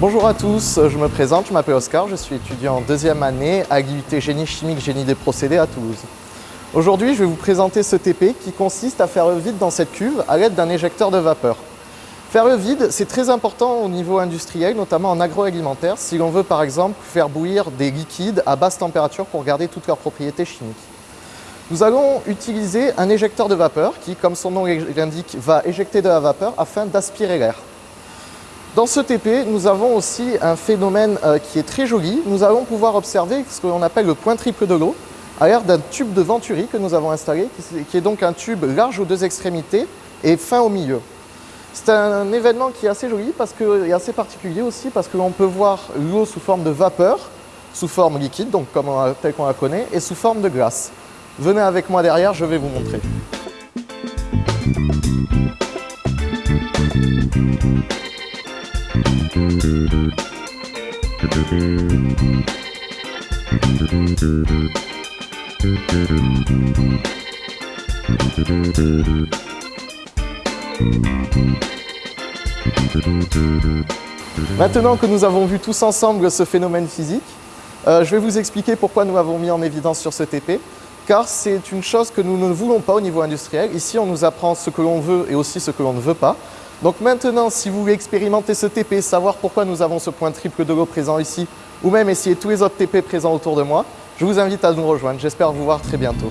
Bonjour à tous, je me présente, je m'appelle Oscar, je suis étudiant en deuxième année à l'unité génie chimique, génie des procédés à Toulouse. Aujourd'hui, je vais vous présenter ce TP qui consiste à faire le vide dans cette cuve à l'aide d'un éjecteur de vapeur. Faire le vide, c'est très important au niveau industriel, notamment en agroalimentaire, si l'on veut par exemple faire bouillir des liquides à basse température pour garder toutes leurs propriétés chimiques. Nous allons utiliser un éjecteur de vapeur qui, comme son nom l'indique, va éjecter de la vapeur afin d'aspirer l'air. Dans ce TP, nous avons aussi un phénomène euh, qui est très joli. Nous allons pouvoir observer ce que l'on appelle le point triple de l'eau à l'air d'un tube de Venturi que nous avons installé, qui est donc un tube large aux deux extrémités et fin au milieu. C'est un événement qui est assez joli parce que, et assez particulier aussi parce que l'on peut voir l'eau sous forme de vapeur, sous forme liquide, donc comme tel qu'on la connaît, et sous forme de glace. Venez avec moi derrière, je vais vous montrer. Maintenant que nous avons vu tous ensemble ce phénomène physique, euh, je vais vous expliquer pourquoi nous l'avons mis en évidence sur ce TP, car c'est une chose que nous ne voulons pas au niveau industriel. Ici, on nous apprend ce que l'on veut et aussi ce que l'on ne veut pas. Donc maintenant, si vous voulez expérimenter ce TP, savoir pourquoi nous avons ce point triple de l'eau présent ici, ou même essayer tous les autres TP présents autour de moi, je vous invite à nous rejoindre. J'espère vous voir très bientôt.